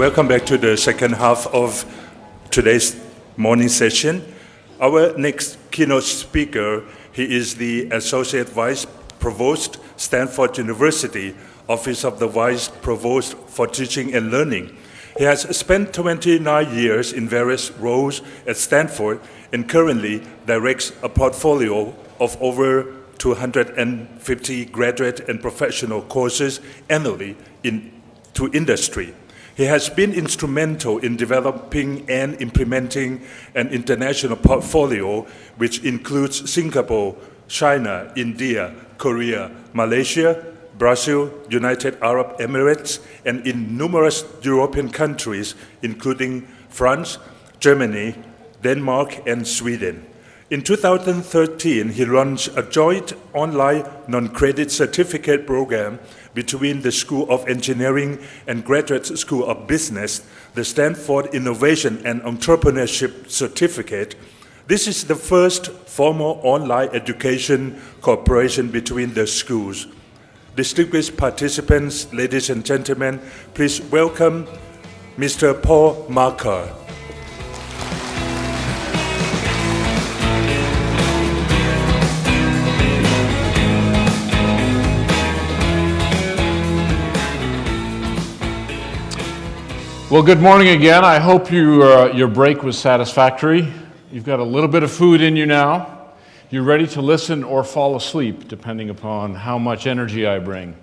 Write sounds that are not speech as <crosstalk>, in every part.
welcome back to the second half of today's morning session. Our next keynote speaker, he is the Associate Vice Provost, Stanford University, Office of the Vice Provost for Teaching and Learning. He has spent 29 years in various roles at Stanford and currently directs a portfolio of over 250 graduate and professional courses annually in, to industry. He has been instrumental in developing and implementing an international portfolio which includes Singapore, China, India, Korea, Malaysia, Brazil, United Arab Emirates, and in numerous European countries, including France, Germany, Denmark, and Sweden. In 2013, he launched a joint online non-credit certificate program between the School of Engineering and Graduate School of Business, the Stanford Innovation and Entrepreneurship Certificate. This is the first formal online education cooperation between the schools. Distinguished participants, ladies and gentlemen, please welcome Mr. Paul Marca. Well, good morning again. I hope you, uh, your break was satisfactory. You've got a little bit of food in you now. You're ready to listen or fall asleep, depending upon how much energy I bring.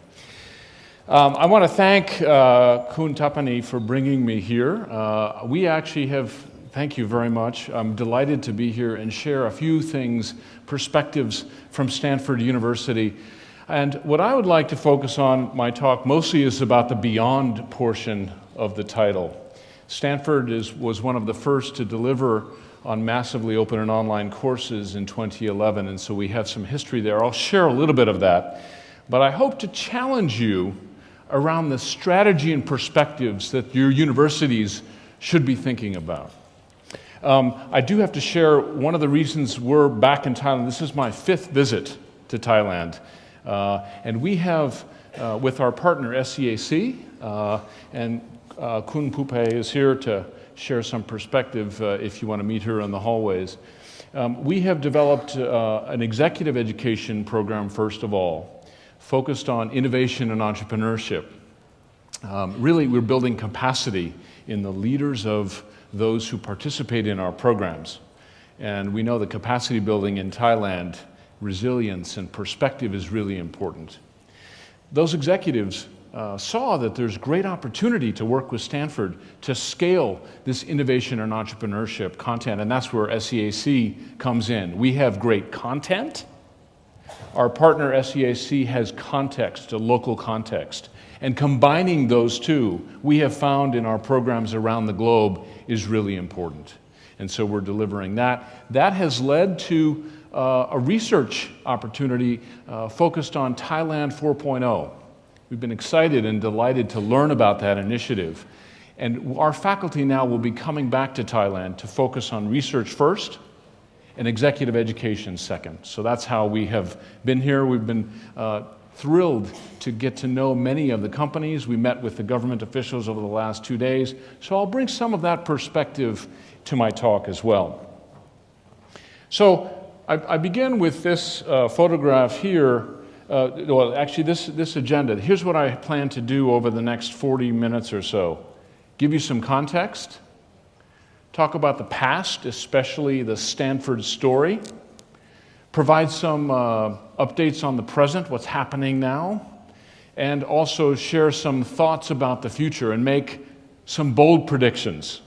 Um, I want to thank uh, Tapani for bringing me here. Uh, we actually have, thank you very much. I'm delighted to be here and share a few things, perspectives from Stanford University. And what I would like to focus on my talk mostly is about the beyond portion of the title. Stanford is, was one of the first to deliver on massively open and online courses in 2011, and so we have some history there. I'll share a little bit of that, but I hope to challenge you around the strategy and perspectives that your universities should be thinking about. Um, I do have to share one of the reasons we're back in Thailand. This is my fifth visit to Thailand, uh, and we have, uh, with our partner SEAC, uh, and uh, Kun Pupe is here to share some perspective uh, if you want to meet her in the hallways. Um, we have developed uh, an executive education program, first of all, focused on innovation and entrepreneurship. Um, really, we're building capacity in the leaders of those who participate in our programs. And we know that capacity building in Thailand, resilience and perspective is really important. Those executives uh, saw that there's great opportunity to work with Stanford to scale this innovation and entrepreneurship content, and that's where SEAC comes in. We have great content. Our partner SEAC has context, a local context. And combining those two, we have found in our programs around the globe is really important. And so we're delivering that. That has led to uh, a research opportunity uh, focused on Thailand 4.0. We've been excited and delighted to learn about that initiative. And our faculty now will be coming back to Thailand to focus on research first and executive education second. So that's how we have been here. We've been uh, thrilled to get to know many of the companies. We met with the government officials over the last two days. So I'll bring some of that perspective to my talk as well. So I, I begin with this uh, photograph here uh, well, actually, this, this agenda, here's what I plan to do over the next 40 minutes or so give you some context, talk about the past, especially the Stanford story, provide some uh, updates on the present, what's happening now, and also share some thoughts about the future and make some bold predictions.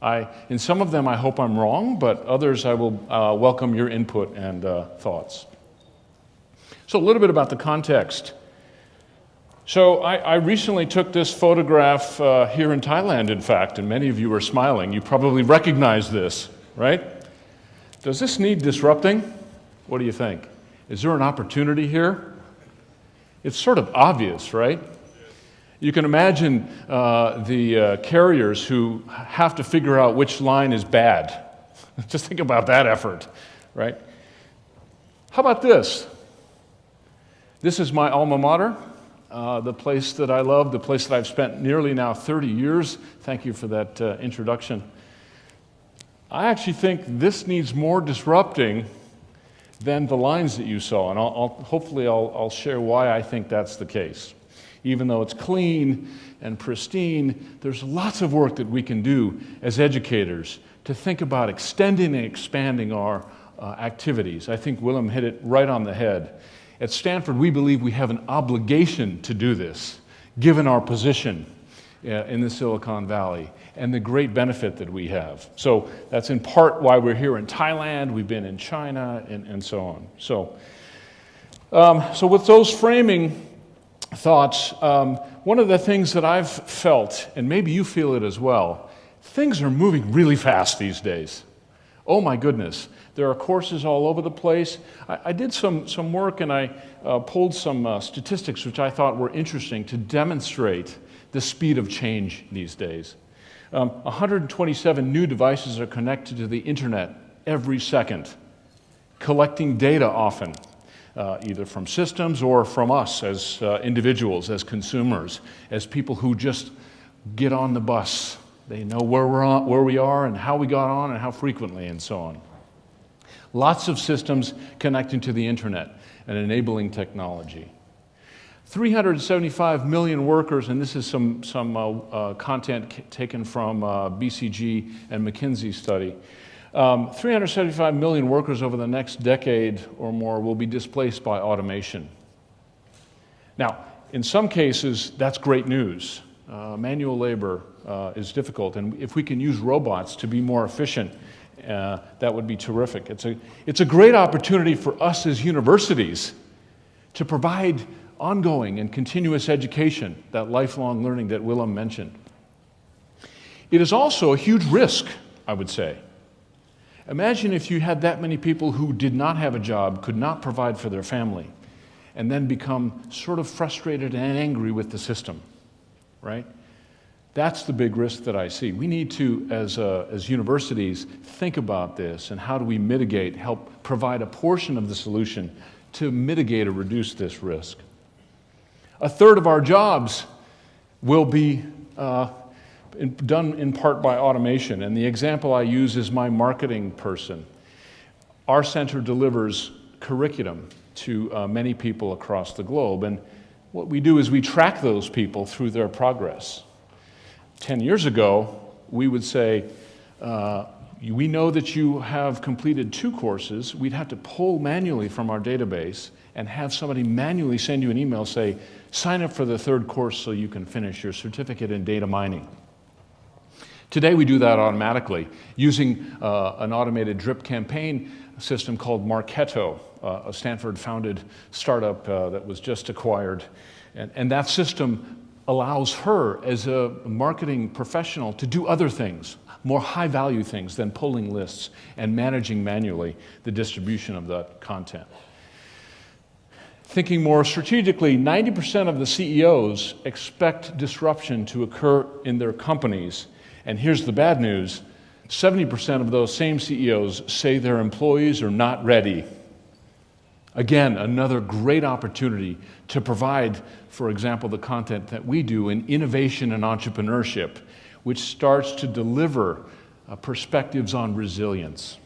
I, in some of them, I hope I'm wrong, but others, I will uh, welcome your input and uh, thoughts. So, a little bit about the context. So, I, I recently took this photograph uh, here in Thailand, in fact, and many of you are smiling. You probably recognize this, right? Does this need disrupting? What do you think? Is there an opportunity here? It's sort of obvious, right? You can imagine uh, the uh, carriers who have to figure out which line is bad. <laughs> Just think about that effort, right? How about this? This is my alma mater. uh, the place that I love, the place that I've spent nearly now 30 years. Thank you for that uh, introduction. I actually think this needs more disrupting than the lines that you saw, and I'll, I'll, hopefully I'll, I'll share why I think that's the case. Even though it's clean and pristine, there's lots of work that we can do as educators to think about extending and expanding our uh, activities. I think Willem hit it right on the head. At Stanford, we believe we have an obligation to do this, given our position uh, in the Silicon Valley and the great benefit that we have. So that's in part why we're here in Thailand, we've been in China, and, and so on. So, um, so with those framing thoughts, um, one of the things that I've felt, and maybe you feel it as well, things are moving really fast these days. Oh my goodness. There are courses all over the place. I, I did some, some work and I uh, pulled some uh, statistics which I thought were interesting to demonstrate the speed of change these days. Um, 127 new devices are connected to the internet every second, collecting data often, uh, either from systems or from us as uh, individuals, as consumers, as people who just get on the bus. They know where, we're on, where we are and how we got on and how frequently and so on. Lots of systems connecting to the internet and enabling technology. 375 million workers, and this is some, some uh, uh, content taken from uh, BCG and McKinsey study. Um, 375 million workers over the next decade or more will be displaced by automation. Now, in some cases, that's great news. Uh, manual labor uh, is difficult, and if we can use robots to be more efficient, uh, that would be terrific. It's a, it's a great opportunity for us as universities to provide ongoing and continuous education, that lifelong learning that Willem mentioned. It is also a huge risk, I would say. Imagine if you had that many people who did not have a job, could not provide for their family, and then become sort of frustrated and angry with the system, right? That's the big risk that I see. We need to, as, uh, as universities, think about this and how do we mitigate, help provide a portion of the solution to mitigate or reduce this risk. A third of our jobs will be uh, in, done in part by automation, and the example I use is my marketing person. Our center delivers curriculum to uh, many people across the globe, and what we do is we track those people through their progress. 10 years ago, we would say, uh, we know that you have completed two courses. We'd have to pull manually from our database and have somebody manually send you an email say, sign up for the third course so you can finish your certificate in data mining. Today we do that automatically using uh, an automated drip campaign system called Marketo, uh, a Stanford founded startup uh, that was just acquired. And, and that system allows her as a marketing professional to do other things, more high value things than pulling lists and managing manually the distribution of that content. Thinking more strategically, 90% of the CEOs expect disruption to occur in their companies. And here's the bad news 70% of those same CEOs say their employees are not ready. Again, another great opportunity to provide, for example, the content that we do in innovation and entrepreneurship, which starts to deliver uh, perspectives on resilience.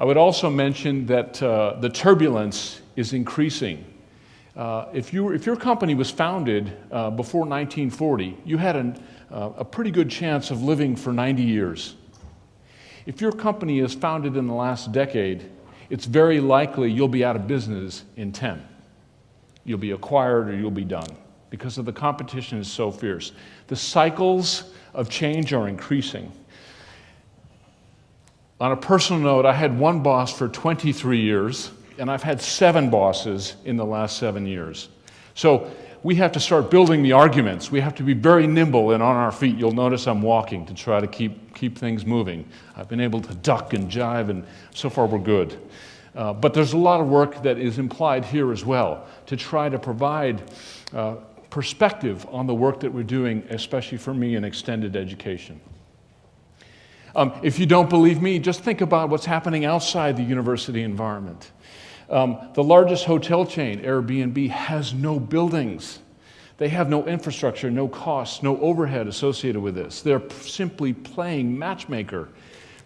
I would also mention that uh, the turbulence is increasing. Uh, if, you, if your company was founded uh, before 1940, you had an, uh, a pretty good chance of living for 90 years. If your company is founded in the last decade, it's very likely you'll be out of business in 10. You'll be acquired or you'll be done because of the competition is so fierce. The cycles of change are increasing. On a personal note, I had one boss for 23 years, and I've had seven bosses in the last seven years. So we have to start building the arguments. We have to be very nimble and on our feet. You'll notice I'm walking to try to keep, keep things moving. I've been able to duck and jive, and so far we're good. Uh, but there's a lot of work that is implied here as well to try to provide uh, perspective on the work that we're doing, especially for me in extended education. Um, if you don't believe me, just think about what's happening outside the university environment. Um, the largest hotel chain, Airbnb, has no buildings. They have no infrastructure, no costs, no overhead associated with this. They're simply playing matchmaker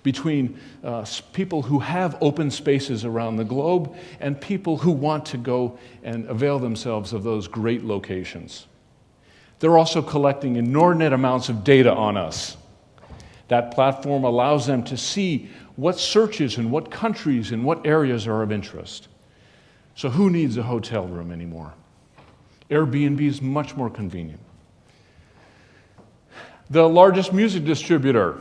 between uh, people who have open spaces around the globe and people who want to go and avail themselves of those great locations. They're also collecting inordinate amounts of data on us. That platform allows them to see what searches in what countries and what areas are of interest. So, who needs a hotel room anymore? Airbnb is much more convenient. The largest music distributor,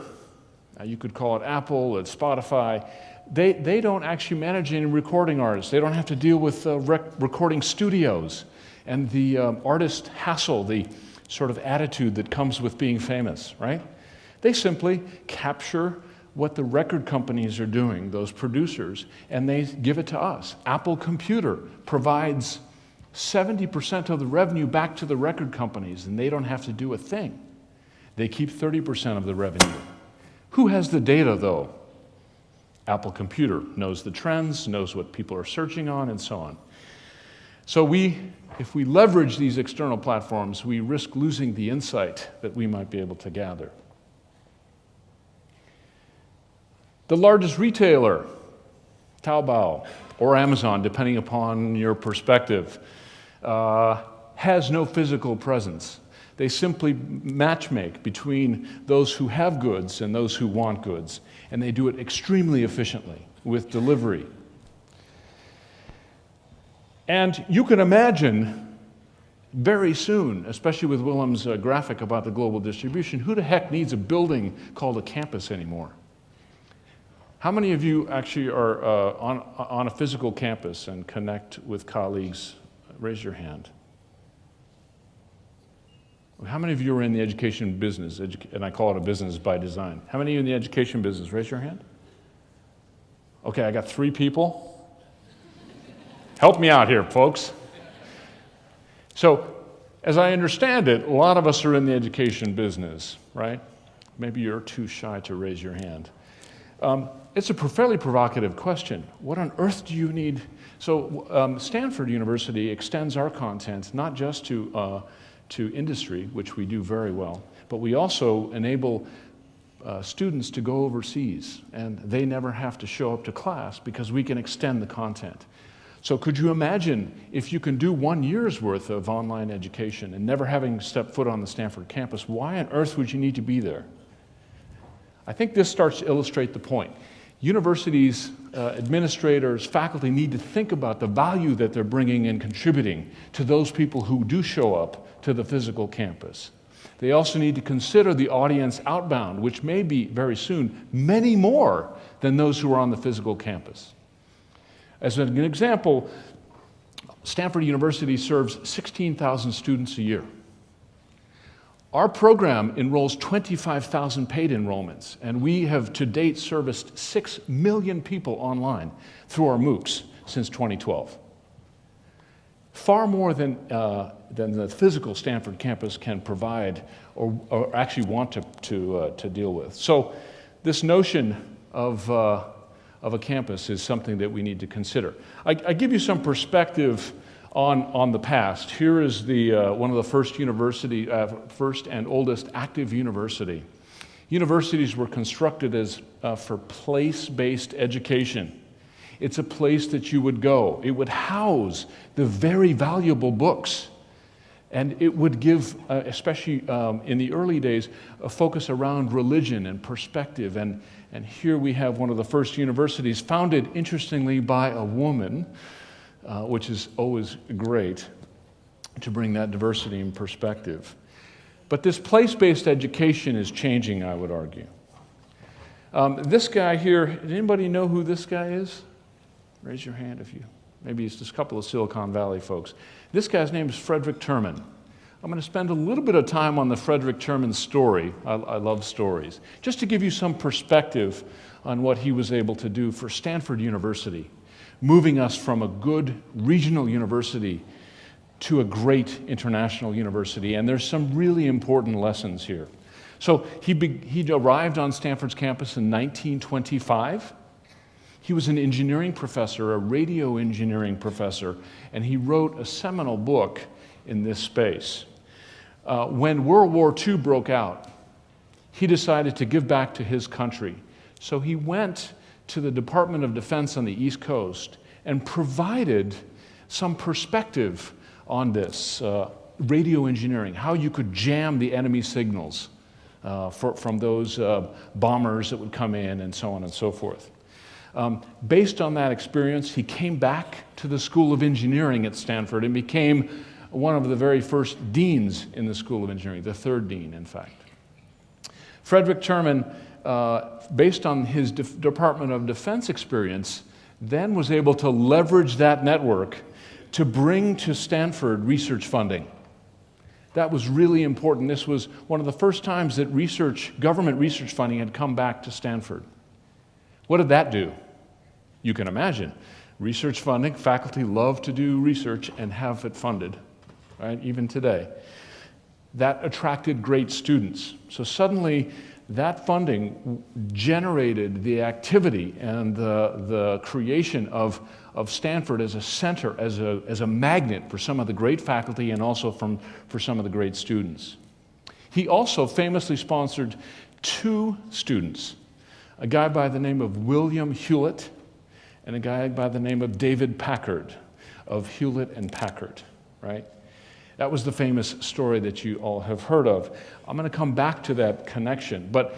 you could call it Apple, it's Spotify, they, they don't actually manage any recording artists. They don't have to deal with uh, rec- recording studios and the um, artist hassle, the sort of attitude that comes with being famous, right? They simply capture what the record companies are doing, those producers, and they give it to us. Apple Computer provides 70% of the revenue back to the record companies, and they don't have to do a thing. They keep 30% of the revenue. Who has the data, though? Apple Computer knows the trends, knows what people are searching on, and so on. So we, if we leverage these external platforms, we risk losing the insight that we might be able to gather. The largest retailer, Taobao or Amazon, depending upon your perspective, uh, has no physical presence. They simply matchmake between those who have goods and those who want goods, and they do it extremely efficiently with delivery. And you can imagine very soon, especially with Willem's uh, graphic about the global distribution, who the heck needs a building called a campus anymore? How many of you actually are uh, on, on a physical campus and connect with colleagues? Raise your hand. How many of you are in the education business? Edu- and I call it a business by design. How many of you in the education business? Raise your hand. Okay, I got three people. Help me out here, folks. So, as I understand it, a lot of us are in the education business, right? Maybe you're too shy to raise your hand. Um, it's a fairly provocative question. What on earth do you need? So, um, Stanford University extends our content not just to uh, to industry, which we do very well, but we also enable uh, students to go overseas and they never have to show up to class because we can extend the content. So, could you imagine if you can do one year's worth of online education and never having stepped foot on the Stanford campus, why on earth would you need to be there? I think this starts to illustrate the point. Universities, uh, administrators, faculty need to think about the value that they're bringing and contributing to those people who do show up to the physical campus. They also need to consider the audience outbound, which may be very soon many more than those who are on the physical campus. As an example, Stanford University serves 16,000 students a year. Our program enrolls 25,000 paid enrollments, and we have to date serviced 6 million people online through our MOOCs since 2012 far more than, uh, than the physical Stanford campus can provide or, or actually want to, to, uh, to deal with. So, this notion of, uh, of a campus is something that we need to consider. I, I give you some perspective on, on the past. Here is the, uh, one of the first university, uh, first and oldest active university. Universities were constructed as uh, for place-based education. It's a place that you would go. It would house the very valuable books. And it would give, uh, especially um, in the early days, a focus around religion and perspective. And, and here we have one of the first universities founded, interestingly, by a woman, uh, which is always great to bring that diversity in perspective. But this place based education is changing, I would argue. Um, this guy here, does anybody know who this guy is? Raise your hand if you, maybe it's just a couple of Silicon Valley folks. This guy's name is Frederick Terman. I'm going to spend a little bit of time on the Frederick Terman story. I, I, love stories. Just to give you some perspective on what he was able to do for Stanford University, moving us from a good regional university to a great international university. And there's some really important lessons here. So he, he arrived on Stanford's campus in 1925. He was an engineering professor, a radio engineering professor, and he wrote a seminal book in this space. uh, when World War II broke out, he decided to give back to his country. So he went to the Department of Defense on the East Coast and provided some perspective on this uh, radio engineering, how you could jam the enemy signals uh, for, from those uh, bombers that would come in and so on and so forth. Um, based on that experience, he came back to the School of Engineering at Stanford and became one of the very first deans in the School of Engineering, the third dean, in fact. Frederick Terman, uh, based on his De Department of Defense experience, then was able to leverage that network to bring to Stanford research funding. That was really important. This was one of the first times that research, government research funding had come back to Stanford. What did that do? You can imagine. Research funding, faculty love to do research and have it funded, right, even today. That attracted great students. So suddenly, that funding generated the activity and the, the creation of, of Stanford as a center, as a, as a magnet for some of the great faculty and also from, for some of the great students. He also famously sponsored two students a guy by the name of William Hewlett and a guy by the name of David Packard of Hewlett and Packard, right? That was the famous story that you all have heard of. I'm going to come back to that connection. But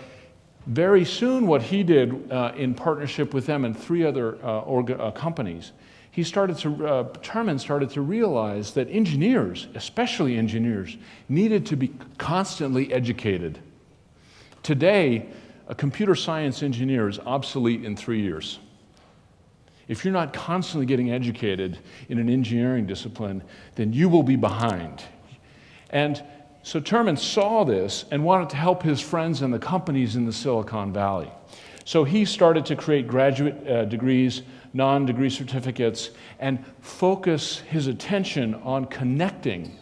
very soon, what he did uh, in partnership with them and three other uh, uh, companies, he started to, uh, Terman started to realize that engineers, especially engineers, needed to be constantly educated. Today, a computer science engineer is obsolete in three years. If you're not constantly getting educated in an engineering discipline, then you will be behind. And so Terman saw this and wanted to help his friends and the companies in the Silicon Valley. So he started to create graduate uh, degrees, non degree certificates, and focus his attention on connecting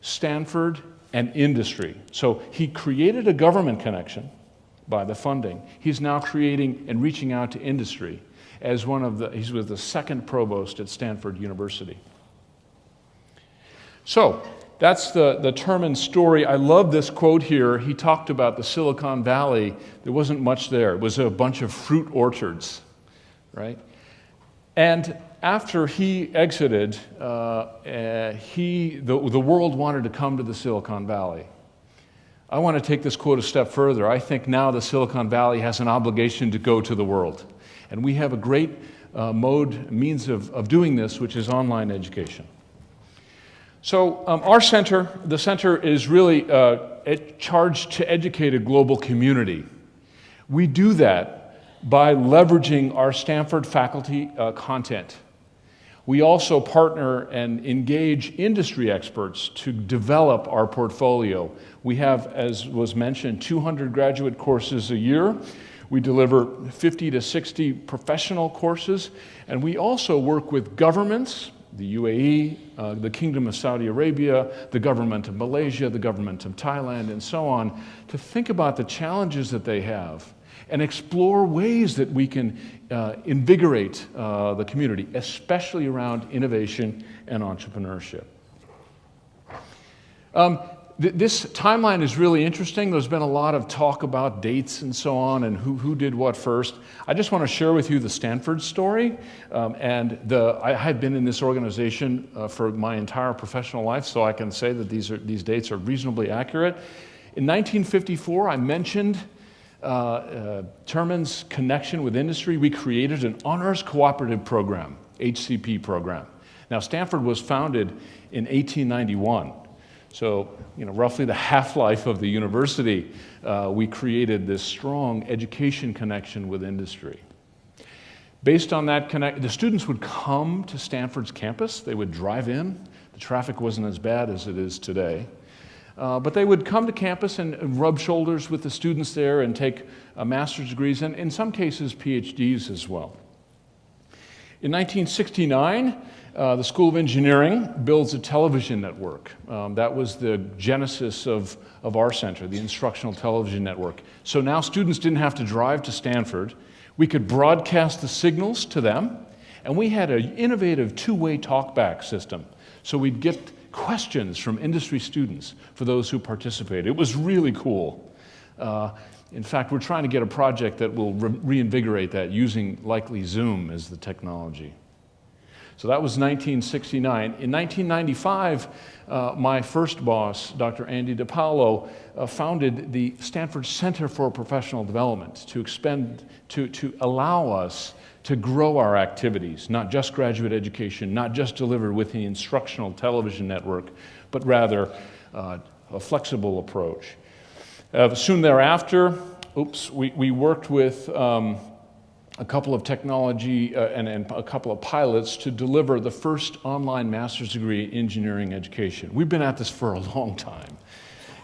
Stanford and industry. So he created a government connection by the funding. He's now creating and reaching out to industry as one of the, he was the second provost at Stanford University. So, that's the, the Terman story. I love this quote here. He talked about the Silicon Valley. There wasn't much there, it was a bunch of fruit orchards, right? And after he exited, uh, uh, he, the, the world wanted to come to the Silicon Valley. I want to take this quote a step further. I think now the Silicon Valley has an obligation to go to the world. And we have a great uh, mode, means of, of doing this, which is online education. So, um, our center, the center is really uh, charged to educate a global community. We do that by leveraging our Stanford faculty uh, content. We also partner and engage industry experts to develop our portfolio. We have, as was mentioned, 200 graduate courses a year. We deliver 50 to 60 professional courses, and we also work with governments, the UAE, uh, the Kingdom of Saudi Arabia, the government of Malaysia, the government of Thailand, and so on, to think about the challenges that they have and explore ways that we can uh, invigorate uh, the community, especially around innovation and entrepreneurship. Um, th this timeline is really interesting. There's been a lot of talk about dates and so on and who, who did what first. I just want to share with you the Stanford story. Um, and the, I have been in this organization uh, for my entire professional life, so I can say that these, are, these dates are reasonably accurate. In 1954, I mentioned uh, uh, Terman's connection with industry, we created an honors cooperative program, HCP program. Now, Stanford was founded in 1891. So, you know, roughly the half-life of the university, uh, we created this strong education connection with industry. Based on that connect, the students would come to Stanford's campus. They would drive in. The traffic wasn't as bad as it is today. Uh, but they would come to campus and, rub shoulders with the students there and take uh, master's degrees and, in some cases, PhDs as well. In 1969, uh, the School of Engineering builds a television network. Um, that was the genesis of, of our center, the Instructional Television Network. So now students didn't have to drive to Stanford. We could broadcast the signals to them, and we had an innovative two-way talkback system. So we'd get questions from industry students for those who participated. It was really cool. Uh, in fact, we're trying to get a project that will re reinvigorate that using likely Zoom as the technology. So that was 1969. In 1995, uh, my first boss, Dr. Andy DiPaolo, uh, founded the Stanford Center for Professional Development to expend, to, to allow us to grow our activities, not just graduate education, not just delivered with the instructional television network, but rather uh, a flexible approach. Uh, soon thereafter, oops, we, we worked with um, a couple of technology uh, and, and, a couple of pilots to deliver the first online master's degree in engineering education. We've been at this for a <laughs> long time.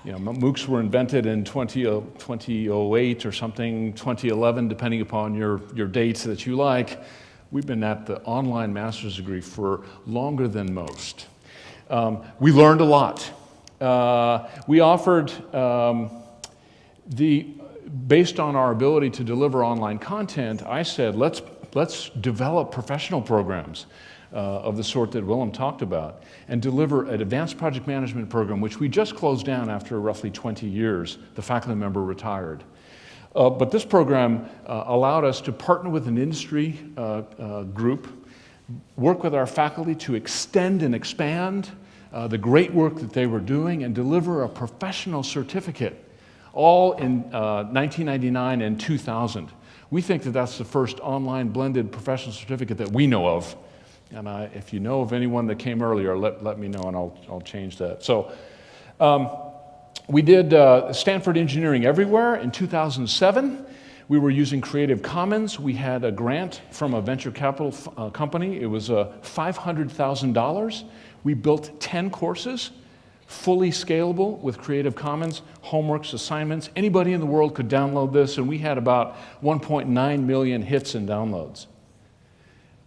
You know, MOOCs were invented in 20, uh, 2008 or something, 2011, depending upon your, your dates that you like. We've been at the online master's degree for longer than most. Um, we learned a lot. Uh, we offered um, the, based on our ability to deliver online content, I said, let's, let's develop professional programs uh, of the sort that Willem talked about and deliver an advanced project management program, which we just closed down after roughly 20 years. The faculty member retired. Uh, but this program uh, allowed us to partner with an industry uh, uh, group, work with our faculty to extend and expand uh, the great work that they were doing and deliver a professional certificate all in uh, 1999 and 2000. We think that that's the first online blended professional certificate that we know of. And uh, if you know of anyone that came earlier, let, let me know and I'll, I'll change that. So um, we did uh, Stanford Engineering Everywhere in 2007. We were using Creative Commons. We had a grant from a venture capital uh, company. It was uh, $500,000. We built 10 courses fully scalable with Creative Commons, homeworks, assignments. Anybody in the world could download this, and we had about 1.9 million hits and downloads.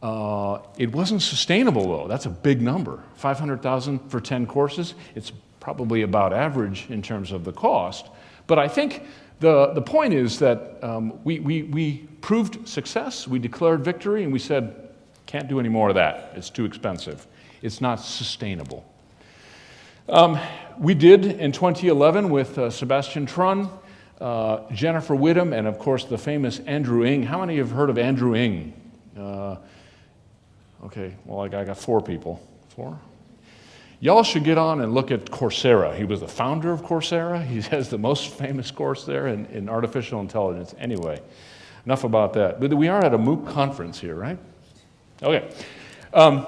Uh, it wasn't sustainable, though. That's a big number. 500,000 for 10 courses. It's probably about average in terms of the cost. But I think the, the point is that um, we, we, we proved success, we declared victory, and we said, can't do any more of that. It's too expensive. It's not sustainable. Um, we did in 2011 with uh, Sebastian Thrun, uh, Jennifer Widom, and of course the famous Andrew Ng. How many have heard of Andrew Ng? Uh, okay, well, I got four people. Four? Y'all should get on and look at Coursera. He was the founder of Coursera. He <laughs> has the most famous course there in, in artificial intelligence. Anyway, enough about that. But we are at a MOOC conference here, right? Okay. Um,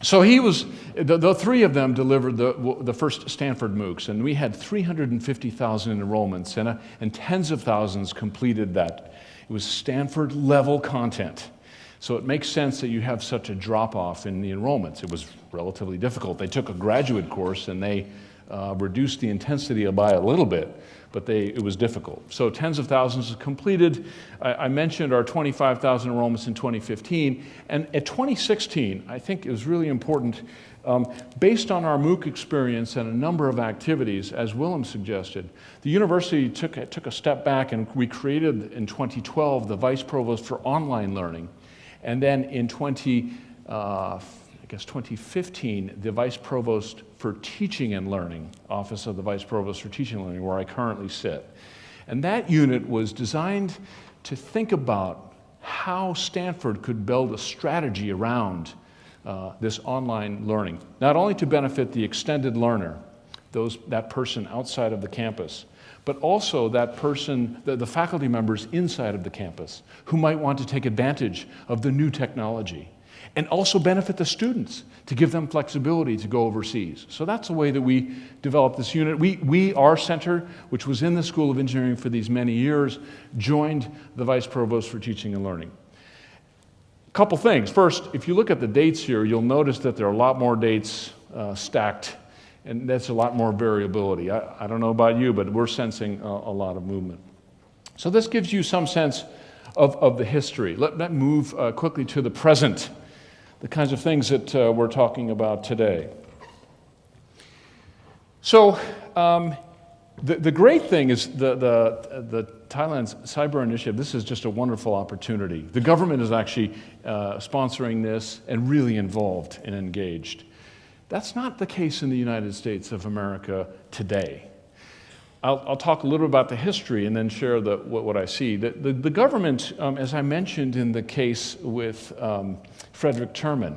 so he was, the, the, three of them delivered the, the first Stanford MOOCs, and we had 350,000 enrollments, and, uh, and tens of thousands completed that. It was Stanford level content. So it makes sense that you have such a drop off in the enrollments. It was relatively difficult. They took a graduate course and they uh, reduced the intensity by a little bit but they, it was difficult. So tens of thousands completed. I, I mentioned our 25,000 enrollments in 2015. And at 2016, I think it was really important, um, based on our MOOC experience and a number of activities, as Willem suggested, the university took, took a step back and we created in 2012 the Vice Provost for Online Learning. And then in 20, uh, guess 2015, the Vice Provost for Teaching and Learning, Office of the Vice Provost for Teaching and Learning, where I currently sit. And that unit was designed to think about how Stanford could build a strategy around uh, this online learning, not only to benefit the extended learner, those, that person outside of the campus, but also that person, the, the faculty members inside of the campus who might want to take advantage of the new technology and also benefit the students to give them flexibility to go overseas. So that's the way that we developed this unit. We, we, our center, which was in the School of Engineering for these many years, joined the Vice Provost for Teaching and Learning. A couple things. First, if you look at the dates here, you'll notice that there are a lot more dates uh, stacked, and that's a lot more variability. I, I, don't know about you, but we're sensing a, a lot of movement. So this gives you some sense of, of the history. Let, me move uh, quickly to the present the kinds of things that uh, we're talking about today. So, um, the, the great thing is the, the, the Thailand's cyber initiative, this is just a wonderful opportunity. The government is actually uh, sponsoring this and really involved and engaged. That's not the case in the United States of America today. I'll, I'll, talk a little about the history and then share the, what, what I see. The, the, the government, um, as I mentioned in the case with um, Frederick Terman,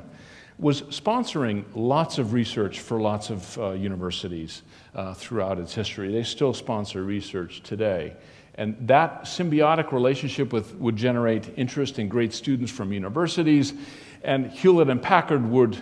was sponsoring lots of research for lots of uh, universities uh, throughout its history. They still sponsor research today. And that symbiotic relationship with, would generate interest in great students from universities, and Hewlett and Packard would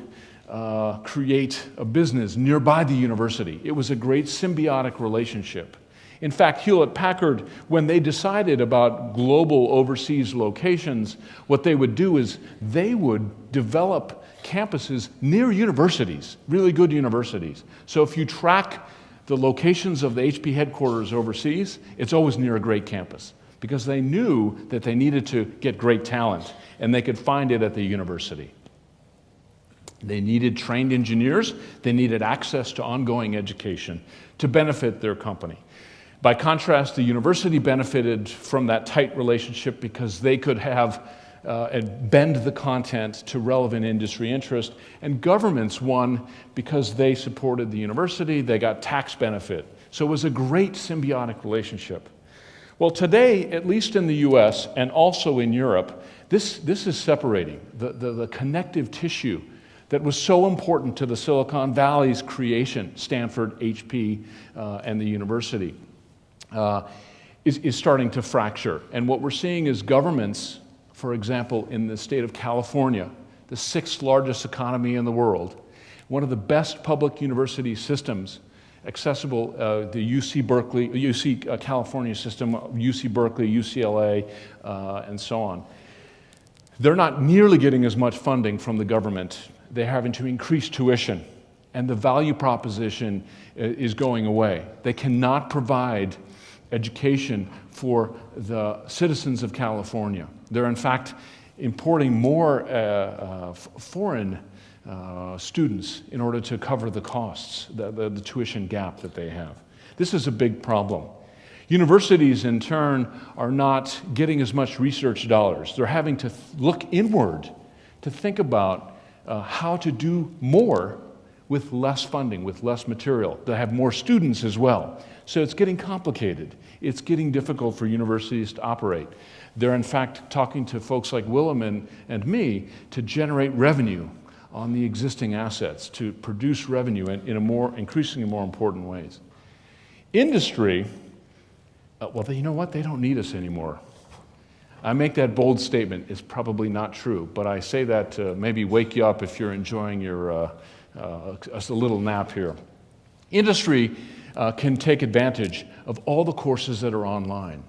uh, create a business nearby the university. It was a great symbiotic relationship. In fact, Hewlett Packard, when they decided about global overseas locations, what they would do is they would develop campuses near universities, really good universities. So if you track the locations of the HP headquarters overseas, it's always near a great campus because they knew that they needed to get great talent and they could find it at the university. They needed trained engineers, they needed access to ongoing education to benefit their company. By contrast, the university benefited from that tight relationship because they could have uh, and bend the content to relevant industry interest. And governments won because they supported the university, they got tax benefit. So it was a great symbiotic relationship. Well, today, at least in the US and also in Europe, this, this is separating. The, the, the connective tissue that was so important to the Silicon Valley's creation, Stanford, HP, uh, and the university, uh, is, is starting to fracture. And what we're seeing is governments for example, in the state of California, the sixth largest economy in the world, one of the best public university systems accessible, uh, the UC Berkeley, UC uh, California system, UC Berkeley, UCLA, uh, and so on. They're not nearly getting as much funding from the government. They're having to increase tuition, and the value proposition uh, is going away. They cannot provide education for the citizens of California. They're, in fact, importing more uh, uh, foreign uh, students in order to cover the costs, the, the, the tuition gap that they have. This is a big problem. Universities, in turn, are not getting as much research dollars. They're having to look inward to think about uh, how to do more with less funding, with less material. to have more students as well. So it's getting complicated. It's getting difficult for universities to operate. They're in fact talking to folks like Willem and, and me to generate revenue on the existing assets, to produce revenue in, in a more, increasingly more important ways. Industry, uh, well, they, you know what? They don't need us anymore. I make that bold statement. It's probably not true, but I say that to maybe wake you up if you're enjoying your, uh, uh, a little nap here. Industry uh, can take advantage of all the courses that are online,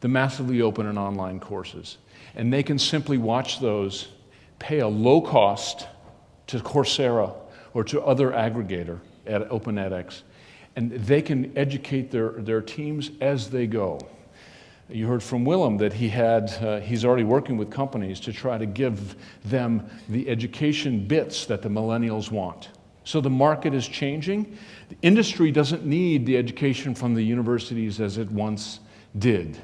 the massively open and online courses. And they can simply watch those, pay a low cost to Coursera or to other aggregator at Open edX, and they can educate their, their teams as they go. You heard from Willem that he had, uh, he's already working with companies to try to give them the education bits that the millennials want. So the market is changing. The industry doesn't need the education from the universities as it once did.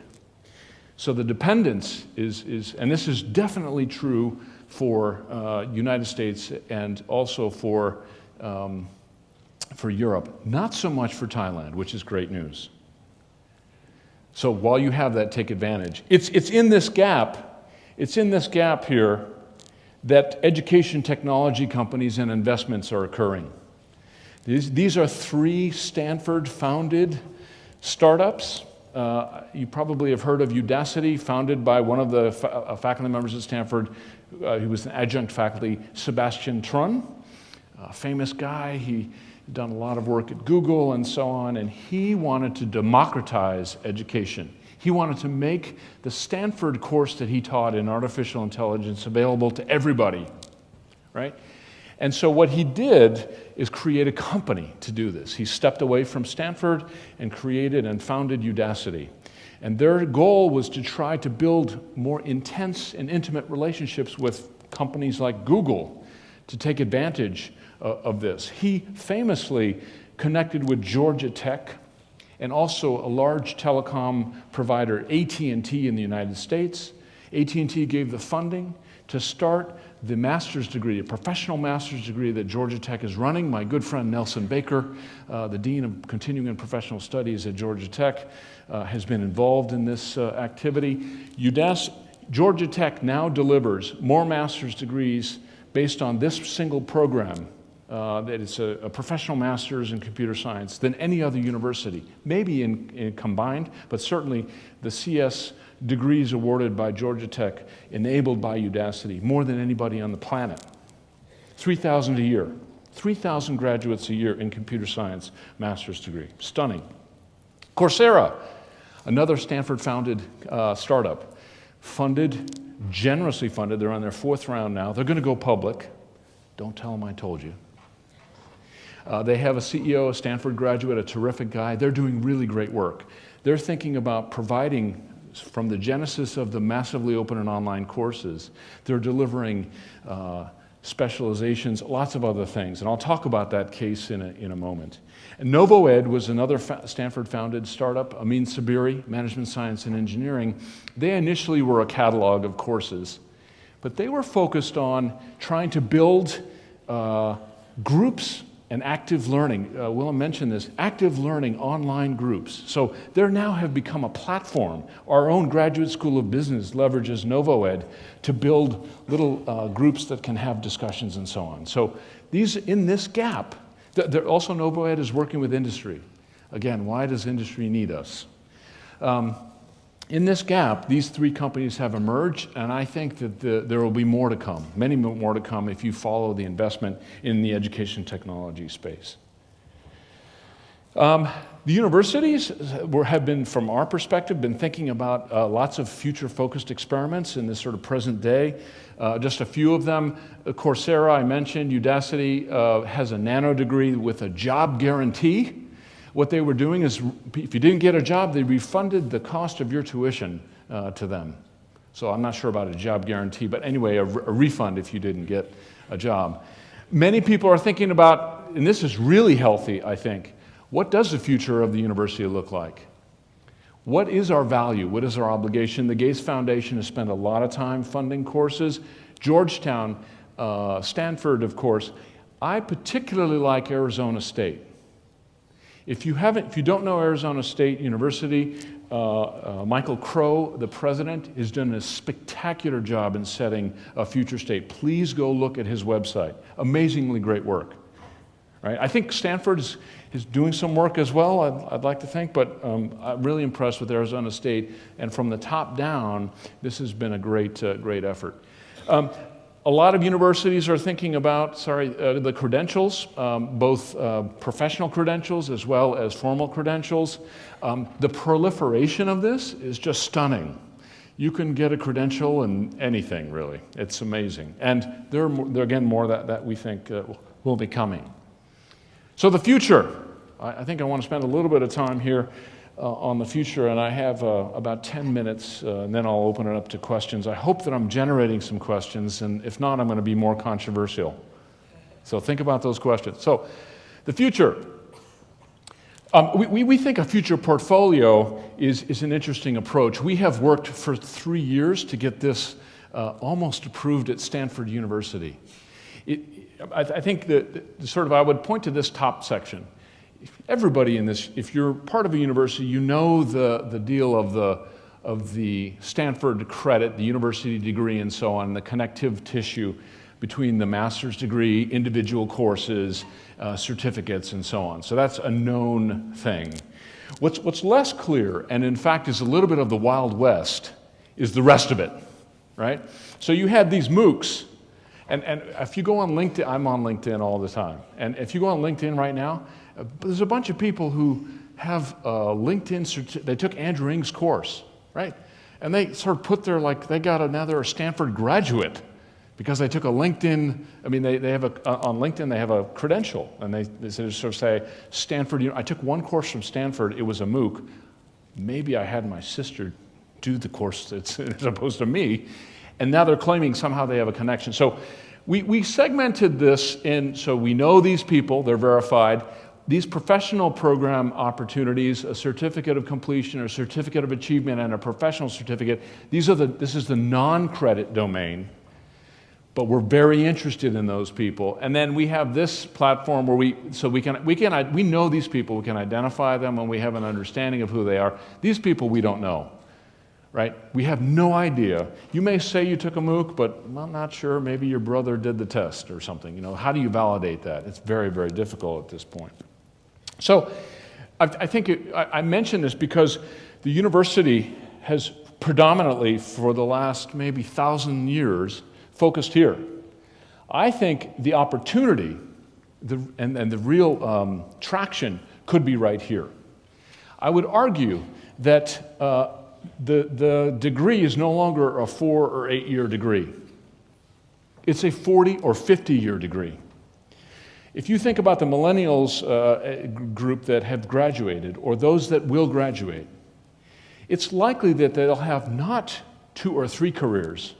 So the dependence is, is and this is definitely true for uh, United States and also for, um, for Europe. Not so much for Thailand, which is great news. So while you have that, take advantage. It's, it's in this gap, it's in this gap here that education technology companies and investments are occurring. These, these are three Stanford founded startups. Uh, you probably have heard of Udacity, founded by one of the fa uh, faculty members at Stanford, uh, who was an adjunct faculty, Sebastian Thrun, a famous guy. He done a lot of work at Google and so on, and he wanted to democratize education. He wanted to make the Stanford course that he taught in artificial intelligence available to everybody, right? And so what he did is create a company to do this. He stepped away from Stanford and created and founded Udacity. And their goal was to try to build more intense and intimate relationships with companies like Google to take advantage of this. He famously connected with Georgia Tech and also a large telecom provider, AT&T in the United States. AT&T gave the funding to start the master's degree, a professional master's degree that Georgia Tech is running. My good friend Nelson Baker, uh, the Dean of Continuing and Professional Studies at Georgia Tech, uh, has been involved in this uh, activity. UDAS, Georgia Tech now delivers more master's degrees based on this single program uh, that it's a, a, professional master's in computer science than any other university, maybe in, in, combined, but certainly the CS degrees awarded by Georgia Tech enabled by Udacity more than anybody on the planet. 3,000 a year, 3,000 graduates a year in computer science master's degree. Stunning. Coursera, another Stanford founded uh, startup, funded, generously funded. They're on their fourth round now. They're going to go public. Don't tell them I told you. Uh, they have a CEO, a Stanford graduate, a terrific guy. They're doing really great work. They're thinking about providing, from the genesis of the massively open and online courses, they're delivering uh, specializations, lots of other things. And I'll talk about that case in a, in a moment. And NovoEd was another Stanford founded startup, Amin Saberi, Management Science and Engineering. They initially were a catalog of courses, but they were focused on trying to build uh, groups and active learning. Uh, Willem mentioned this active learning online groups. So there now have become a platform. Our own Graduate School of Business leverages NovoEd to build little uh, groups that can have discussions and so on. So these in this gap, th also NovoEd is working with industry. Again, why does industry need us? Um, in this gap, these three companies have emerged, and I think that the, there will be more to come, many more to come if you follow the investment in the education technology space. Um, the universities were, have been, from our perspective, been thinking about uh, lots of future-focused experiments in this sort of present day. Uh, just a few of them. Coursera, I mentioned, Udacity uh, has a nano degree with a job guarantee. What they were doing is, if you didn't get a job, they refunded the cost of your tuition uh, to them. So I'm not sure about a job guarantee, but anyway, a, a refund if you didn't get a job. Many people are thinking about, and this is really healthy, I think, what does the future of the university look like? What is our value? What is our obligation? The Gates Foundation has spent a lot of time funding courses. Georgetown, uh, Stanford, of course. I particularly like Arizona State. If you, haven't, if you don't know Arizona State University, uh, uh, Michael Crow, the president, has done a spectacular job in setting a future state. Please go look at his website. Amazingly great work. Right? I think Stanford is, is doing some work as well, I'd, I'd like to think, but um, I'm really impressed with Arizona State. And from the top down, this has been a great, uh, great effort. Um, a lot of universities are thinking about, sorry, uh, the credentials, um, both uh, professional credentials as well as formal credentials. Um, the proliferation of this is just stunning. You can get a credential in anything, really. It's amazing. And there are, there are again, more that, that we think uh, will be coming. So the future, I, I think I want to spend a little bit of time here uh, on the future, and I have uh, about 10 minutes, uh, and then I'll open it up to questions. I hope that I'm generating some questions, and if not, I'm going to be more controversial. So think about those questions. So, the future. Um, we, we, think a future portfolio is, is an interesting approach. We have worked for three years to get this uh, almost approved at Stanford University. It, I, I, think that sort of I would point to this top section everybody in this, if you're part of a university, you know the, the deal of the, of the Stanford credit, the university degree and so on, the connective tissue between the master's degree, individual courses, uh, certificates, and so on. So that's a known thing. What's, what's less clear, and in fact is a little bit of the Wild West, is the rest of it, right? So you had these MOOCs, and, and if you go on LinkedIn, I'm on LinkedIn all the time, and if you go on LinkedIn right now, there's a bunch of people who have a LinkedIn, they took Andrew Ng's course, right? And they sort of put their, like, they got a, now they're a Stanford graduate because they took a LinkedIn, I mean, they, they have a, uh, on LinkedIn, they have a credential. And they, they sort of say, Stanford, you know, I took one course from Stanford, it was a MOOC. Maybe I had my sister do the course as <laughs> opposed to me. And now they're claiming somehow they have a connection. So we, we segmented this in, so we know these people, they're verified these professional program opportunities, a certificate of completion, a certificate of achievement, and a professional certificate, these are the, this is the non-credit domain. but we're very interested in those people. And then we have this platform where we, so we can, we can, we know these people, we can identify them and we have an understanding of who they are. These people we don't know, right? We have no idea. You may say you took a MOOC, but I'm not sure, maybe your brother did the test or something. You know, how do you validate that? It's very, very difficult at this point. So I, I think it, I, I mention this because the university has predominantly for the last maybe thousand years focused here. I think the opportunity the, and, and the real um, traction could be right here. I would argue that uh, the, the degree is no longer a four or eight year degree. It's a 40 or 50 year degree. If you think about the millennials uh, group that have graduated or those that will graduate, it's likely that they'll have not two or three careers,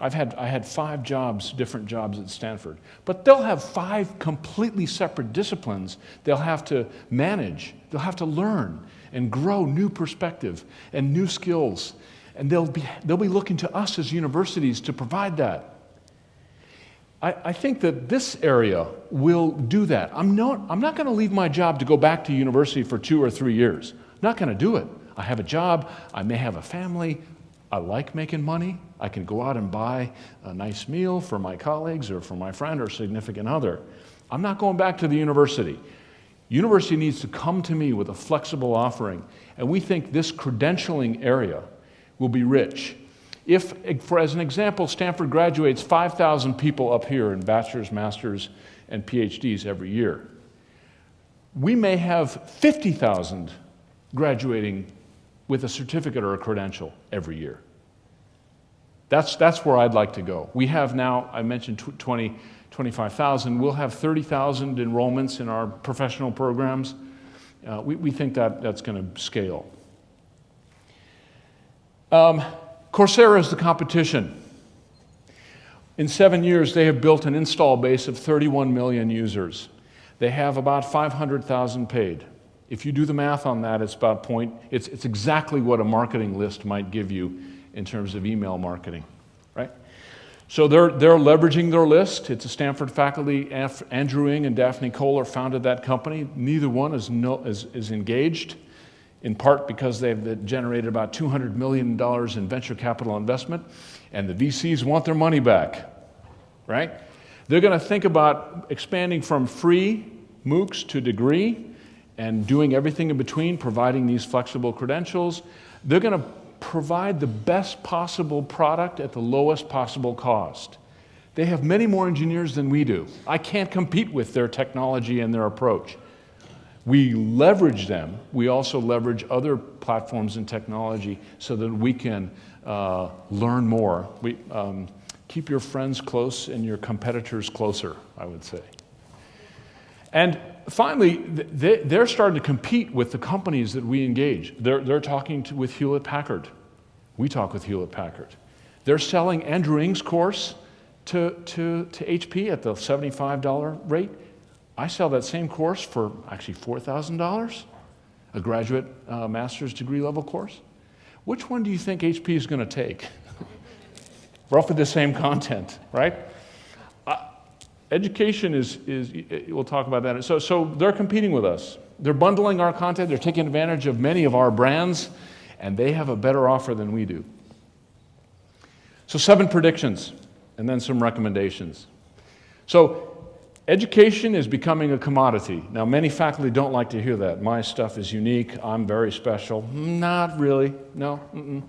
I've had, I had five jobs, different jobs at Stanford. But they'll have five completely separate disciplines they'll have to manage. They'll have to learn and grow new perspective and new skills. And they'll be, they'll be looking to us as universities to provide that. I, I think that this area will do that. I'm not, I'm not going to leave my job to go back to university for two or three years. I'm not going to do it. I have a job, I may have a family, I like making money. I can go out and buy a nice meal for my colleagues or for my friend or significant other. I'm not going back to the university. University needs to come to me with a flexible offering, and we think this credentialing area will be rich. If, for as an example, Stanford graduates 5,000 people up here in bachelor's, master's, and PhDs every year, we may have 50,000 graduating with a certificate or a credential every year. That's, that's where I'd like to go. We have now, I mentioned 20, 25,000. We'll have 30,000 enrollments in our professional programs. Uh, we, we think that that's going to scale. Um, Coursera is the competition. In seven years, they have built an install base of 31 million users. They have about 500,000 paid. If you do the math on that, it's about point, it's, it's exactly what a marketing list might give you in terms of email marketing, right? So they're, they're leveraging their list. It's a Stanford faculty, Andrew Ng and Daphne Koller founded that company. Neither one is, no, is, is engaged, in part because they've generated about $200 million in venture capital investment, and the VCs want their money back, right? They're going to think about expanding from free MOOCs to degree and doing everything in between, providing these flexible credentials, they're going to provide the best possible product at the lowest possible cost. They have many more engineers than we do. I can't compete with their technology and their approach. We leverage them. We also leverage other platforms and technology so that we can uh, learn more. We, um, keep your friends close and your competitors closer, I would say. And finally, they're starting to compete with the companies that we engage. They're, they're talking to, with Hewlett Packard. We talk with Hewlett Packard. They're selling Andrew Ng's course to, to, to HP at the $75 rate. I sell that same course for actually $4,000, a graduate uh, master's degree level course. Which one do you think HP is going to take? <laughs> Roughly the same content, right? education is, is, we'll talk about that. So, so they're competing with us. They're bundling our content, they're taking advantage of many of our brands, and they have a better offer than we do. So, seven predictions, and then some recommendations. So, education is becoming a commodity. Now, many faculty don't like to hear that. My stuff is unique, I'm very special. Not really, no. Mm-mm.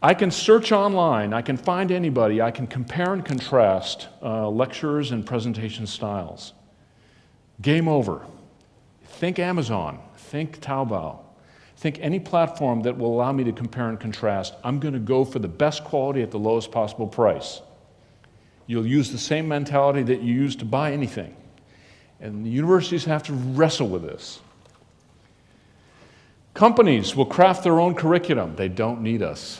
I can search online, I can find anybody, I can compare and contrast uh, lectures and presentation styles. Game over. Think Amazon, think Taobao, think any platform that will allow me to compare and contrast. I'm going to go for the best quality at the lowest possible price. You'll use the same mentality that you use to buy anything. And universities have to wrestle with this. Companies will craft their own curriculum. They don't need us.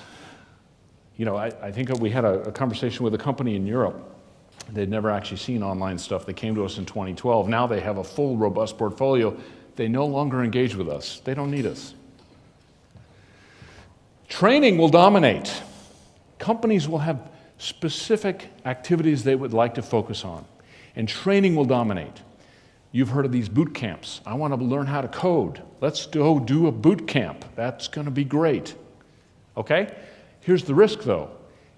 You know, I, I think we had a, a conversation with a company in Europe. They'd never actually seen online stuff. They came to us in 2012. Now they have a full, robust portfolio. They no longer engage with us. They don't need us. Training will dominate. Companies will have specific activities they would like to focus on, and training will dominate. You've heard of these boot camps. I want to learn how to code. Let's go do a boot camp. That's going to be great. Okay? Here's the risk though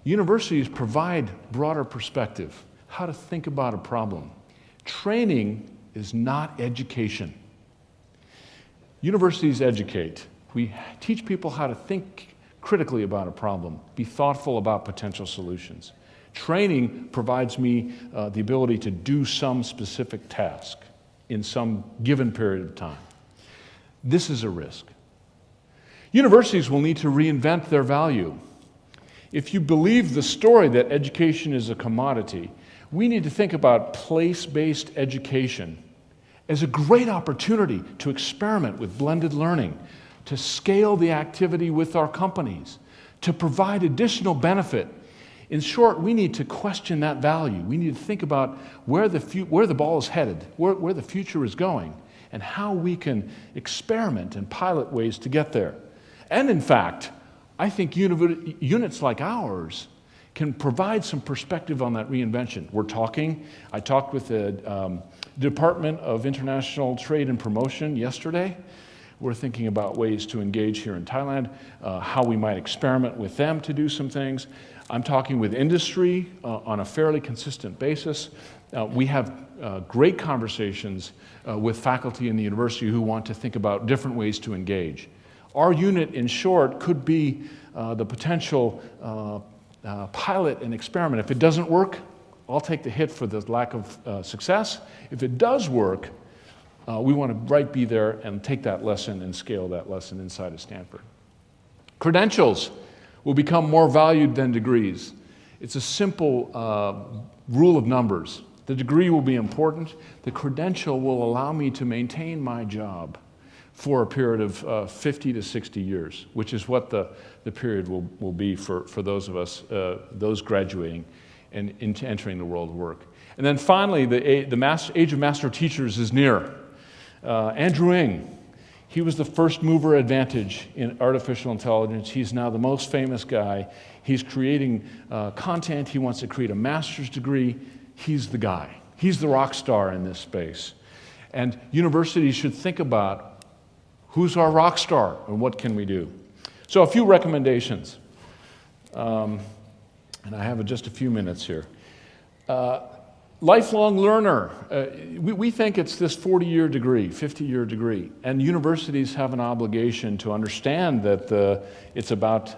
universities provide broader perspective, how to think about a problem. Training is not education. Universities educate. We teach people how to think critically about a problem, be thoughtful about potential solutions. Training provides me uh, the ability to do some specific task in some given period of time. This is a risk. Universities will need to reinvent their value. If you believe the story that education is a commodity, we need to think about place based education as a great opportunity to experiment with blended learning, to scale the activity with our companies, to provide additional benefit. In short, we need to question that value. We need to think about where the, where the ball is headed, where, where the future is going, and how we can experiment and pilot ways to get there. And in fact, I think uni- units like ours can provide some perspective on that reinvention. We're talking, I talked with the um, Department of International Trade and Promotion yesterday. We're thinking about ways to engage here in Thailand, uh, how we might experiment with them to do some things. I'm talking with industry uh, on a fairly consistent basis. Uh, we have uh, great conversations uh, with faculty in the university who want to think about different ways to engage. Our unit, in short, could be uh, the potential pilot and experiment. If it doesn't work, I'll take the hit for the lack of success. If it does work, uh, we want to right be there and take that lesson and scale that lesson inside of Stanford. Credentials will become more valued than degrees. It's a simple uh, rule of numbers. The degree will be important. The credential will allow me to maintain my job for a period of uh, 50 to 60 years, which is what the, the period will, will be for, for those of us, uh, those graduating and into entering the world of work. And then finally, the, the master, age of master teachers is near. Uh, Andrew Ng, he was the first mover advantage in artificial intelligence. He's now the most famous guy. He's creating uh, content. He wants to create a master's degree. He's the guy. He's the rock star in this space. And universities should think about who's our rock star and what can we do. So, a few recommendations. Um, and I have just a few minutes here. Uh, lifelong learner. Uh, we, we think it's this 40 year degree, 50 year degree. And universities have an obligation to understand that the, it's about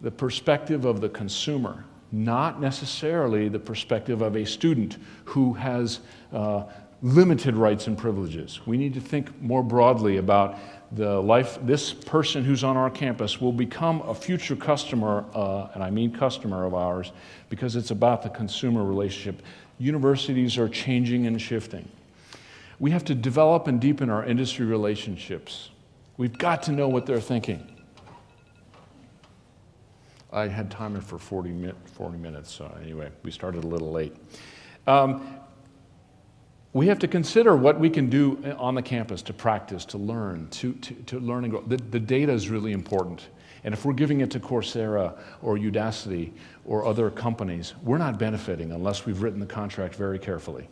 the perspective of the consumer, not necessarily the perspective of a student who has uh, limited rights and privileges. We need to think more broadly about the life, this person who's on our campus will become a future customer, uh, and I mean customer of ours, because it's about the consumer relationship. Universities are changing and shifting. We have to develop and deepen our industry relationships. We've got to know what they're thinking. I had timer for 40, mi 40 minutes, so anyway, we started a little late. Um, we have to consider what we can do on the campus to practice, to learn, to, to, to learn and grow. The, the data is really important. And if we're giving it to Coursera or Udacity or other companies, we're not benefiting unless we've written the contract very carefully.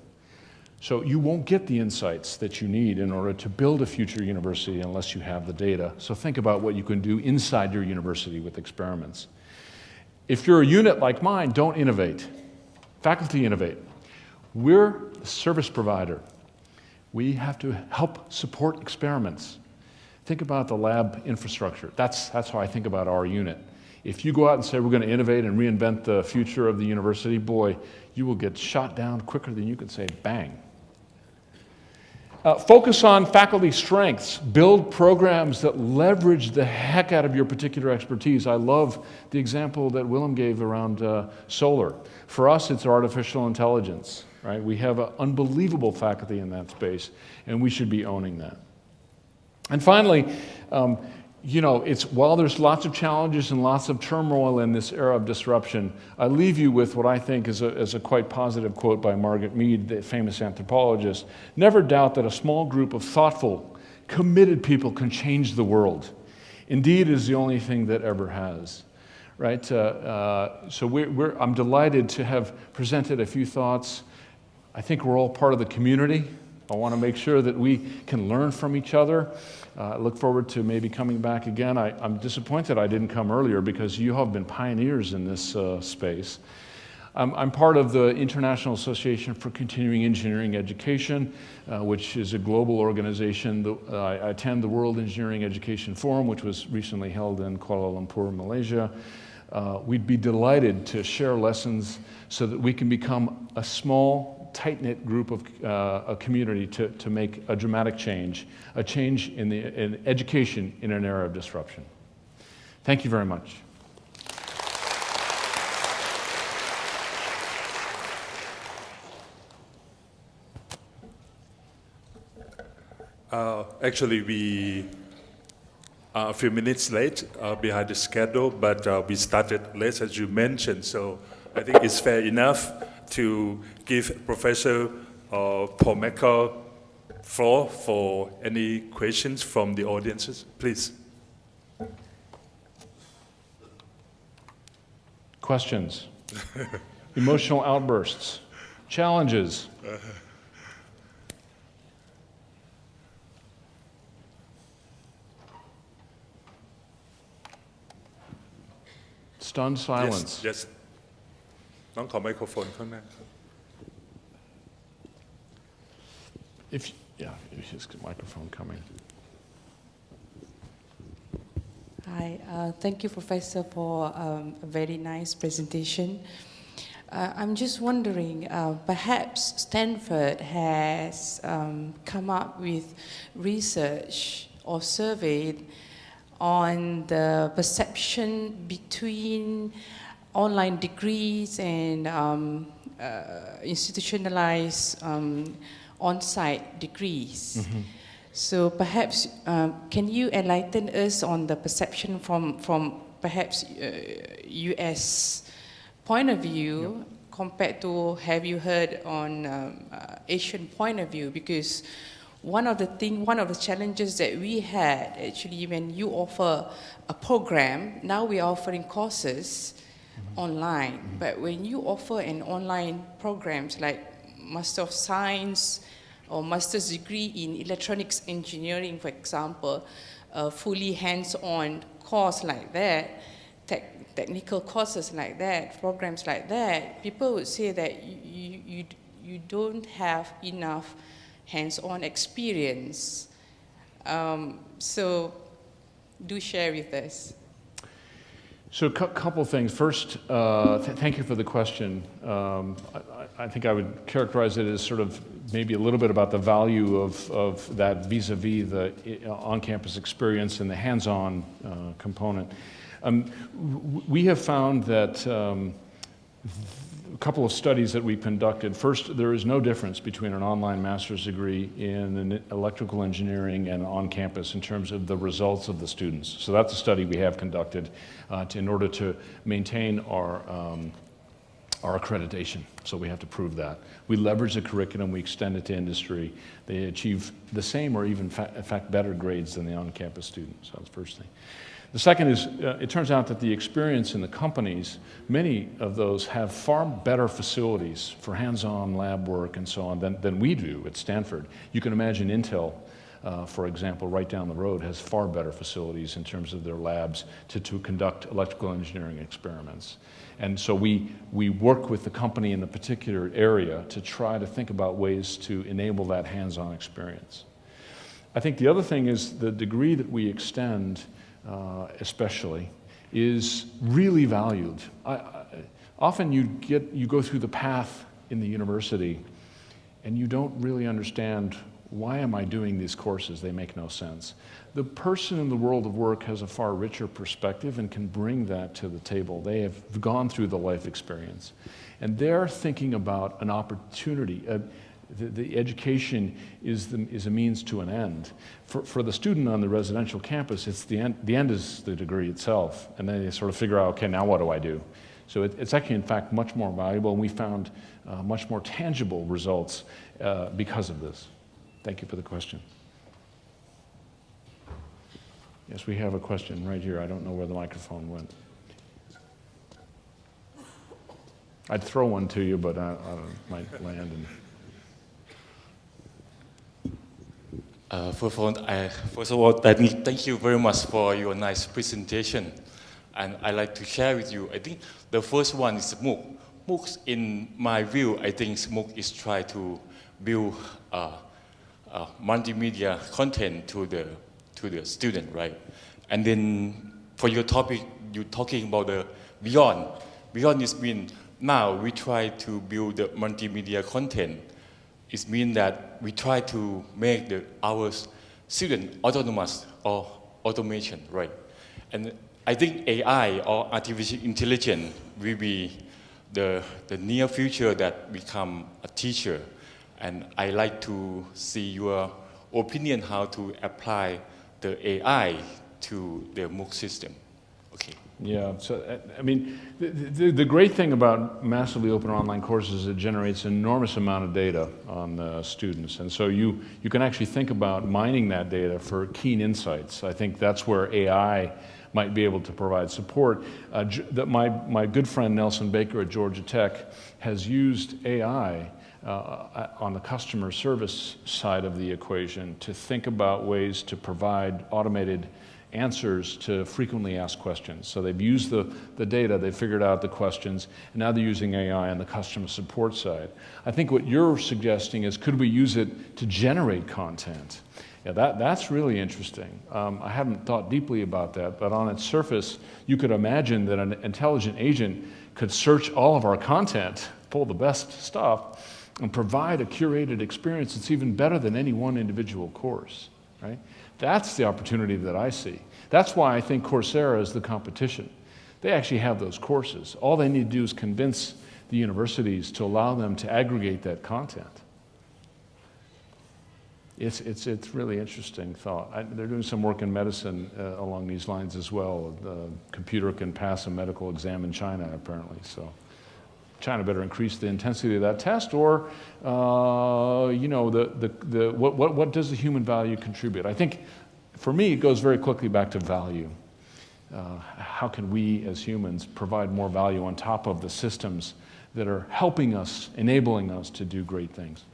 So you won't get the insights that you need in order to build a future university unless you have the data. So think about what you can do inside your university with experiments. If you're a unit like mine, don't innovate. Faculty innovate. We're a service provider. We have to help support experiments. Think about the lab infrastructure. That's, that's how I think about our unit. If you go out and say we're going to innovate and reinvent the future of the university, boy, you will get shot down quicker than you can say bang. Uh, focus on faculty strengths. Build programs that leverage the heck out of your particular expertise. I love the example that Willem gave around uh, solar. For us, it's artificial intelligence right? We have an unbelievable faculty in that space, and we should be owning that. And finally, um, you know, it's while there's lots of challenges and lots of turmoil in this era of disruption, I leave you with what I think is a, is a quite positive quote by Margaret Mead, the famous anthropologist. Never doubt that a small group of thoughtful, committed people can change the world. Indeed, is the only thing that ever has. right? Uh, uh, so we're, we're, I'm delighted to have presented a few thoughts. I think we're all part of the community. I want to make sure that we can learn from each other. Uh, I look forward to maybe coming back again. I, am disappointed I didn't come earlier because you have been pioneers in this uh, space. I'm, I'm, part of the International Association for Continuing Engineering Education, uh, which is a global organization. I attend the World Engineering Education Forum, which was recently held in Kuala Lumpur, Malaysia. Uh, we'd be delighted to share lessons so that we can become a small tight-knit group of uh, a community to, to make a dramatic change, a change in, the, in education in an era of disruption. Thank you very much. Uh, actually, we are a few minutes late uh, behind the schedule, but uh, we started late, as you mentioned, so I think it's fair enough to give Professor uh, Paul Marca floor for any questions from the audiences, please. Questions, <laughs> emotional outbursts, challenges. Stunned silence. Yes, yes. น้องขอไมโครโฟนข้างหน้า If, yeah, if just a microphone coming. Hi, uh, thank you, Professor, for um, a very nice presentation. Uh, I'm just wondering, uh, perhaps Stanford has um, come up with research or surveyed on the perception between online degrees and um, uh, institutionalized um, on-site degrees. Mm-hmm. So perhaps um, can you enlighten us on the perception from from perhaps uh, U.S. point of view yep. compared to have you heard on um, uh, Asian point of view? Because one of the thing, one of the challenges that we had actually when you offer a program, now we are offering courses online. But when you offer an online programs like Master of Science or master's degree in electronics engineering, for example, a fully hands-on course like that, tech, technical courses like that, programs like that, people would say that you, you, you don't have enough hands-on experience. Um, so do share with us. So a couple things. First, uh, th thank you for the question. Um, I, I, think I would characterize it as sort of maybe a little bit about the value of, of that vis-a-vis -vis the uh, on-campus experience and the hands-on uh, component. Um, we have found that um, couple of studies that we conducted. First, there is no difference between an online master's degree in electrical engineering and on campus in terms of the results of the students. So that's a study we have conducted uh, to, in order to maintain our, um, our accreditation. So we have to prove that. We leverage the curriculum, we extend it to industry. They achieve the same or even, in fact, better grades than the on-campus students. So that's the first thing. The second is, uh, it turns out that the experience in the companies, many of those have far better facilities for hands-on lab work and so on than, than we do at Stanford. You can imagine Intel, uh, for example, right down the road has far better facilities in terms of their labs to, to conduct electrical engineering experiments. And so we, we work with the company in the particular area to try to think about ways to enable that hands-on experience. I think the other thing is the degree that we extend uh, especially, is really valued. I, I, often you, get, you go through the path in the university and you don't really understand why am I doing these courses? They make no sense. The person in the world of work has a far richer perspective and can bring that to the table. They have gone through the life experience. And they're thinking about an opportunity, the, the, education is, the, is a means to an end. For, for the student on the residential campus, it's the end, the end is the degree itself. And then they sort of figure out, okay, now what do I do? So it, it's actually, in fact, much more valuable, and we found uh, much more tangible results uh, because of this. Thank you for the question. Yes, we have a question right here. I don't know where the microphone went. I'd throw one to you, but I, I might land. And... First, of all, I, first of all, thank you very much for your nice presentation. And I'd like to share with you, I think the first one is MOOC. MOOCs, in my view, I think MOOC is try to build uh, uh, multimedia content to the, to the student, right? And then for your topic, you're talking about the beyond. Beyond is mean now we try to build the multimedia content. It means that we try to make the, our student autonomous or automation, right? And I think AI or artificial intelligence will be the, the near future that become a teacher. And I like to see your opinion how to apply the AI to the MOOC system. Yeah, so I mean, the, the, the, great thing about massively open online courses is it generates enormous amount of data on the students. And so you, you can actually think about mining that data for keen insights. I think that's where AI might be able to provide support. Uh, that my, my good friend Nelson Baker at Georgia Tech has used AI uh, on the customer service side of the equation to think about ways to provide automated answers to frequently asked questions. So they've used the, the data, they've figured out the questions, and now they're using AI on the customer support side. I think what you're suggesting is could we use it to generate content? Yeah, that, that's really interesting. Um, I haven't thought deeply about that, but on its surface, you could imagine that an intelligent agent could search all of our content, pull the best stuff, and provide a curated experience that's even better than any one individual course, right? That's the opportunity that I see. That's why I think Coursera is the competition. They actually have those courses. All they need to do is convince the universities to allow them to aggregate that content. It's, it's, it's really interesting thought. I, they're doing some work in medicine uh, along these lines as well. The computer can pass a medical exam in China, apparently. So China better increase the intensity of that test, or uh, you know, the, the, the, what, what, what does the human value contribute? I think for me, it goes very quickly back to value. Uh, how can we as humans provide more value on top of the systems that are helping us, enabling us to do great things?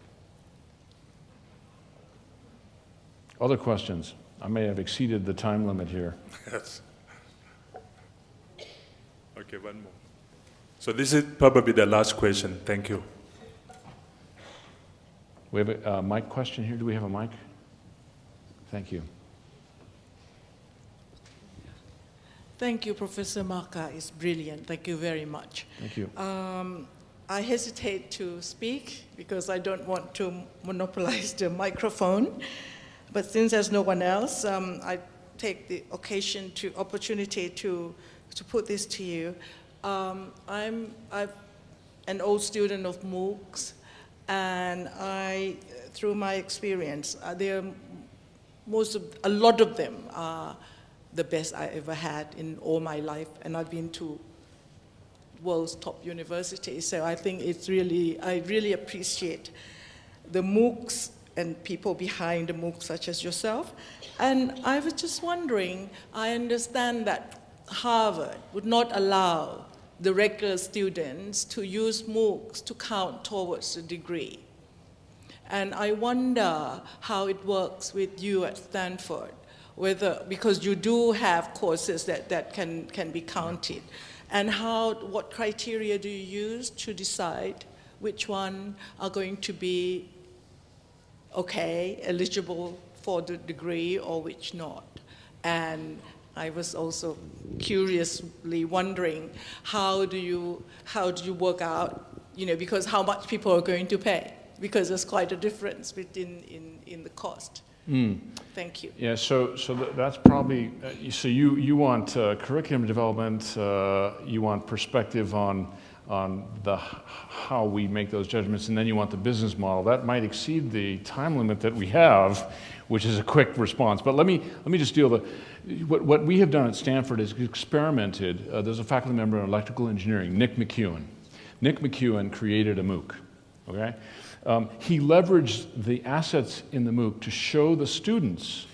Other questions? I may have exceeded the time limit here. Yes. Okay, one more. So this is probably the last question. Thank you. We have a uh, mic question here. Do we have a mic? Thank you. Thank you, Professor Marca. It's brilliant. Thank you very much. Thank you. Um, I hesitate to speak because I don't want to monopolize the microphone. But since there's no one else, um, I take the occasion to opportunity to to put this to you. Um, I'm i an old student of MOOCs, and I, through my experience, uh, there most of, a lot of them are the best I ever had in all my life, and I've been to world's top universities. So I think it's really, I really appreciate the MOOCs and people behind the MOOCs such as yourself. And I was just wondering, I understand that Harvard would not allow the regular students to use MOOCs to count towards the degree. And I wonder how it works with you at Stanford, whether, because you do have courses that, that can, can be counted, and how, what criteria do you use to decide which one are going to be okay, eligible for the degree or which not? And I was also curiously wondering how do you how do you work out you know because how much people are going to pay because there's quite a difference between in, in the cost. Mm. Thank you. Yeah, so so that's probably uh, so you you want uh, curriculum development, uh, you want perspective on on the how we make those judgments, and then you want the business model. That might exceed the time limit that we have, which is a quick response. But let me let me just deal the what, what we have done at Stanford is experimented. Uh, there's a faculty member in electrical engineering, Nick McKeown. Nick McKeown created a MOOC. Okay, um, he leveraged the assets in the MOOC to show the students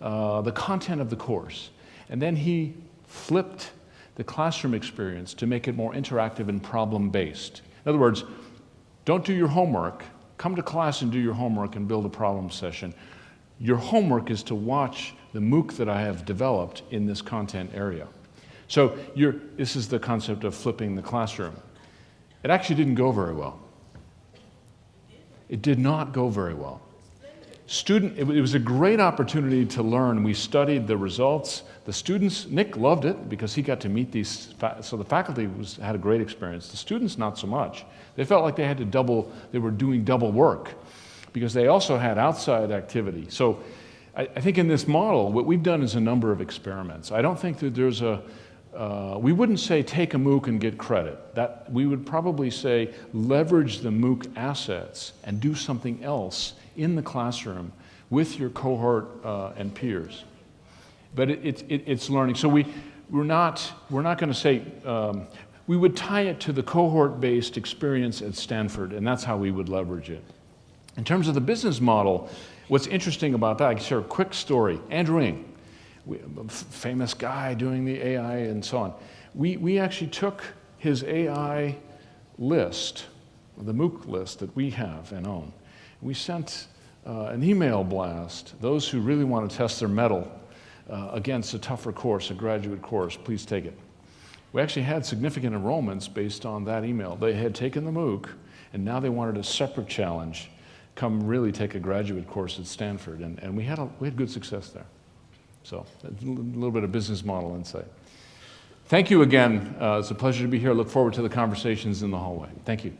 uh, the content of the course, and then he flipped the classroom experience to make it more interactive and problem based. In other words, don't do your homework, come to class and do your homework and build a problem session. Your homework is to watch the MOOC that I have developed in this content area. So this is the concept of flipping the classroom. It actually didn't go very well. It did not go very well. Student, it it was a great opportunity to learn. We studied the results. The students, Nick loved it because he got to meet these, so the faculty was, had a great experience. The students, not so much. They felt like they had to double, they were doing double work because they also had outside activity. So I, I think in this model, what we've done is a number of experiments. I don't think that there's a, uh, we wouldn't say take a MOOC and get credit. That, we would probably say leverage the MOOC assets and do something else in the classroom with your cohort uh, and peers. But it, it, it, it's learning. So we, we're not, we're not going to say, um, we would tie it to the cohort-based experience at Stanford, and that's how we would leverage it. In terms of the business model, what's interesting about that, I can share a quick story. Andrew Ng, famous guy doing the AI and so on. We, we actually took his AI list, the MOOC list that we have and own. We sent uh, an email blast, those who really want to test their mettle uh, against a tougher course, a graduate course, please take it. We actually had significant enrollments based on that email. They had taken the MOOC, and now they wanted a separate challenge, come really take a graduate course at Stanford, and, and we, had a, we had good success there. So a little bit of business model insight. Thank you again. Uh, it's a pleasure to be here. Look forward to the conversations in the hallway. Thank you.